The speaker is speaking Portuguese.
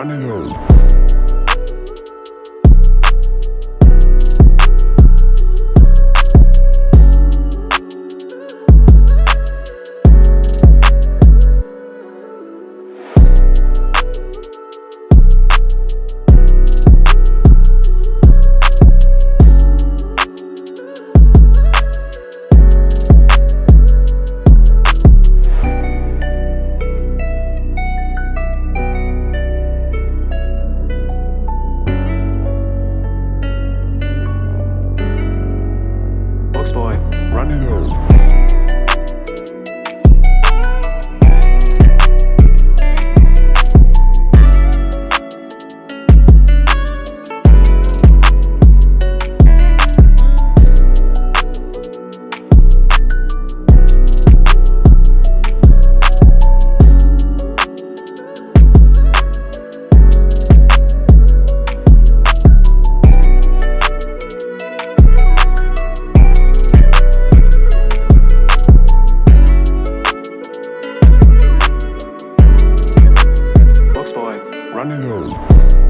running home. Run it out. Música